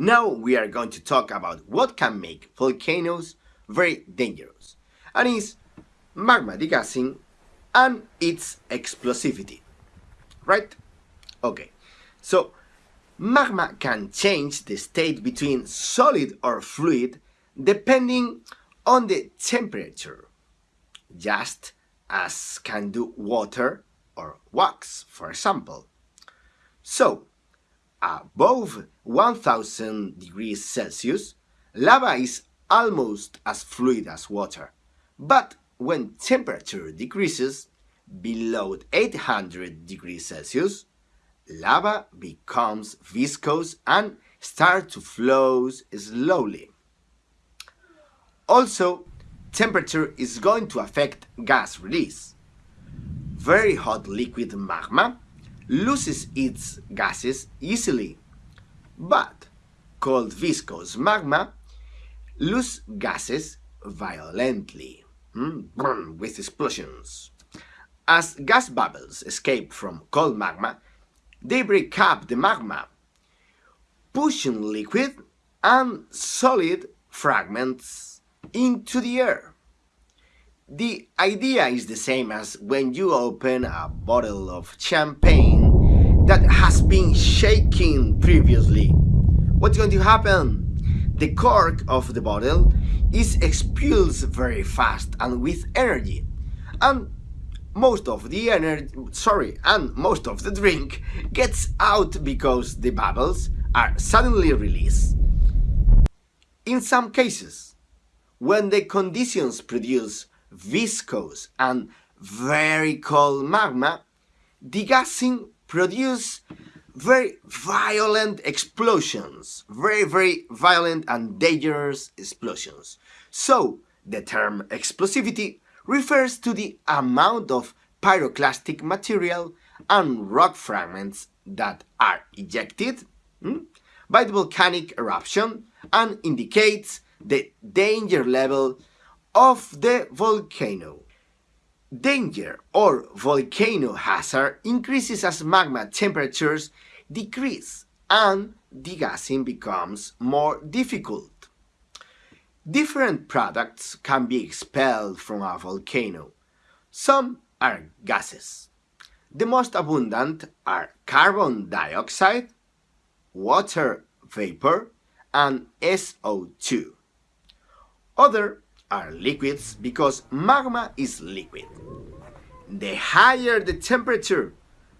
Now we are going to talk about what can make volcanoes very dangerous, and is magma degassing and its explosivity. Right? Okay, so magma can change the state between solid or fluid depending on the temperature, just as can do water or wax, for example. So, above 1000 degrees Celsius, lava is almost as fluid as water. But when temperature decreases below 800 degrees Celsius, lava becomes viscous and starts to flow slowly. Also, temperature is going to affect gas release. Very hot liquid magma loses its gases easily, but cold viscous magma loses gases violently, mm, with explosions. As gas bubbles escape from cold magma, they break up the magma, pushing liquid and solid fragments into the air. The idea is the same as when you open a bottle of champagne that has been shaking previously. What's going to happen? The cork of the bottle is expelled very fast and with energy. And most of the energy, sorry, and most of the drink gets out because the bubbles are suddenly released. In some cases, when the conditions produce viscous and very cold magma, degassing produce very violent explosions, very, very violent and dangerous explosions. So, the term explosivity refers to the amount of pyroclastic material and rock fragments that are ejected hmm, by the volcanic eruption and indicates the danger level of the volcano. Danger or volcano hazard increases as magma temperatures decrease and degassing becomes more difficult. Different products can be expelled from a volcano. Some are gases. The most abundant are carbon dioxide, water vapor, and SO2. Other are liquids because magma is liquid. The higher the temperature,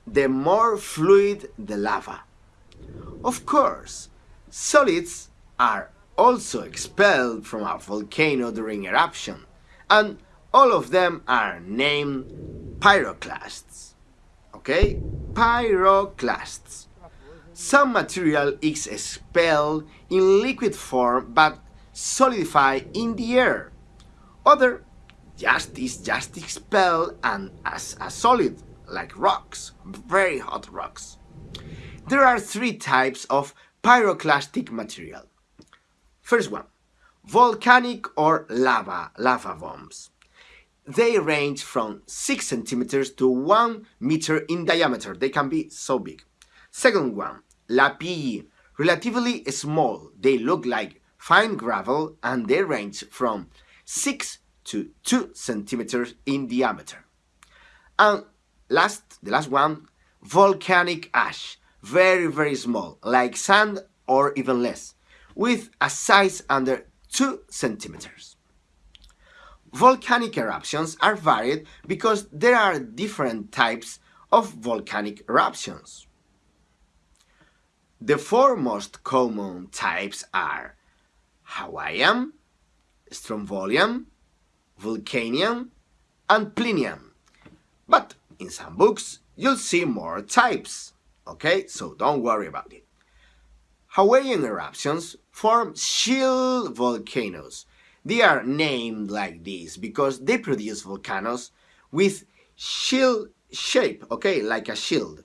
the more fluid the lava. Of course, solids are also expelled from a volcano during eruption, and all of them are named pyroclasts. Okay? Pyroclasts. Some material is expelled in liquid form but solidify in the air. Other just is just expelled and as a solid, like rocks, very hot rocks. There are three types of pyroclastic material. First one, volcanic or lava, lava bombs. They range from 6 centimeters to 1 meter in diameter. They can be so big. Second one, lapilli, relatively small. They look like fine gravel and they range from 6 to 2 centimeters in diameter. And last, the last one, volcanic ash, very very small, like sand or even less, with a size under 2 centimeters. Volcanic eruptions are varied because there are different types of volcanic eruptions. The four most common types are Hawaiian, Strombolian, Vulcanian, and Plinian. But in some books, you'll see more types, okay? So don't worry about it. Hawaiian eruptions form shield volcanoes. They are named like this because they produce volcanoes with shield shape, okay, like a shield.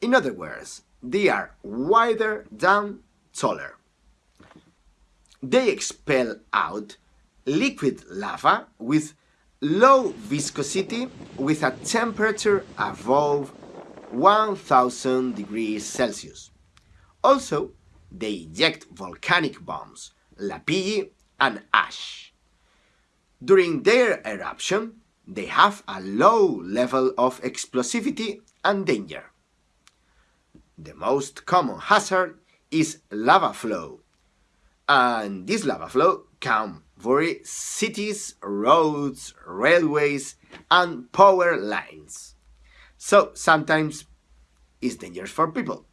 In other words, they are wider than taller. They expel out liquid lava with low viscosity with a temperature above 1000 degrees Celsius. Also, they eject volcanic bombs, lapilli and ash. During their eruption, they have a low level of explosivity and danger. The most common hazard is lava flow, and this lava flow can worry cities, roads, railways, and power lines. So sometimes it's dangerous for people.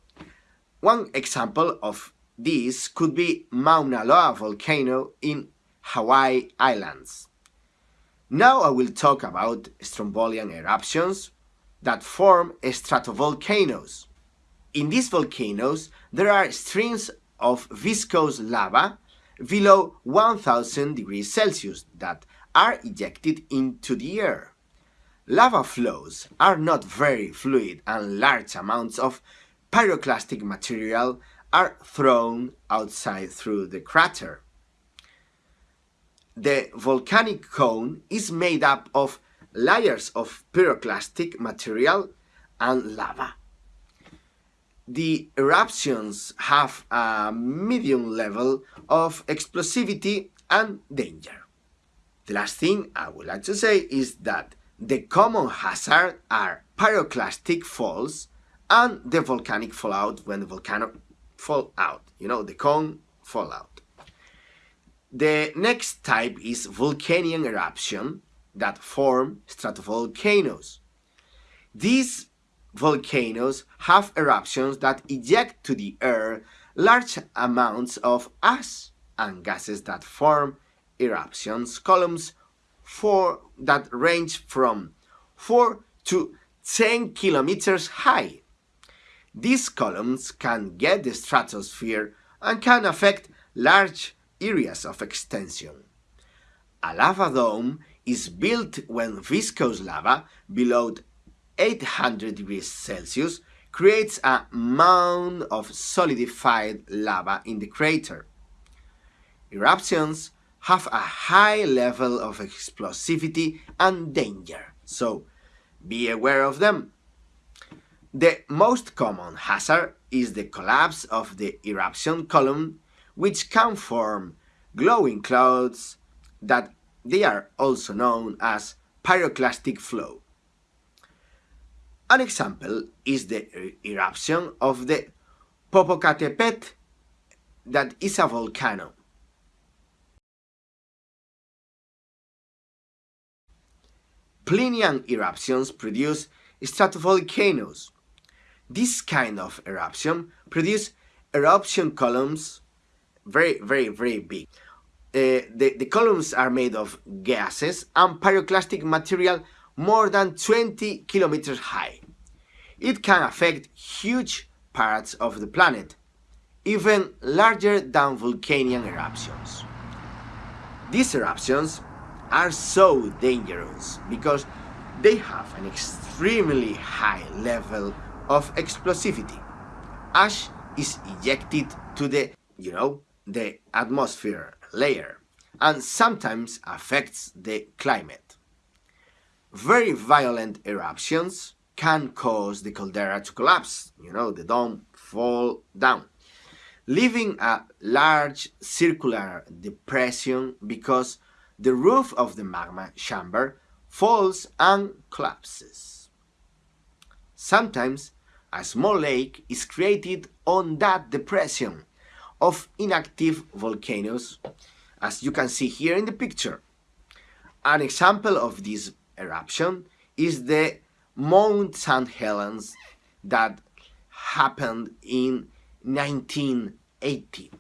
One example of this could be Mauna Loa volcano in Hawaii Islands. Now I will talk about strombolian eruptions that form stratovolcanoes. In these volcanoes, there are streams of viscous lava below 1000 degrees Celsius that are ejected into the air. Lava flows are not very fluid and large amounts of pyroclastic material are thrown outside through the crater. The volcanic cone is made up of layers of pyroclastic material and lava. The eruptions have a medium level of explosivity and danger. The last thing I would like to say is that the common hazard are pyroclastic falls and the Vulcanian fallout when the volcano fall out, you know, the cone fallout. The next type is volcanic eruption that form stratovolcanoes. These volcanoes have eruptions that eject to the air large amounts of ash and gases that form eruptions columns for that range from 4 to 10 kilometers high. These columns can get the stratosphere and can affect large areas of extension. A lava dome is built when viscous lava below 800 degrees Celsius creates a mound of solidified lava in the crater. Eruptions have a high level of explosivity and danger, so be aware of them. The most common hazard is the collapse of the eruption column, which can form glowing clouds that they are also known as pyroclastic flow. An example is the eruption of the Popocatépetl that is a volcano. Plinian eruptions produce stratovolcanoes. This kind of eruption produce eruption columns very, very, very big. Uh, the, the columns are made of gases and pyroclastic material more than 20 kilometers high. It can affect huge parts of the planet, even larger than volcanic eruptions. These eruptions are so dangerous because they have an extremely high level of explosivity. Ash is ejected to the, you know, the atmosphere layer and sometimes affects the climate. Very violent eruptions can cause the caldera to collapse, you know, the dome fall down, leaving a large circular depression because the roof of the magma chamber falls and collapses. Sometimes a small lake is created on that depression of inactive volcanoes, as you can see here in the picture. An example of this eruption is the Mount St. Helens that happened in 1980.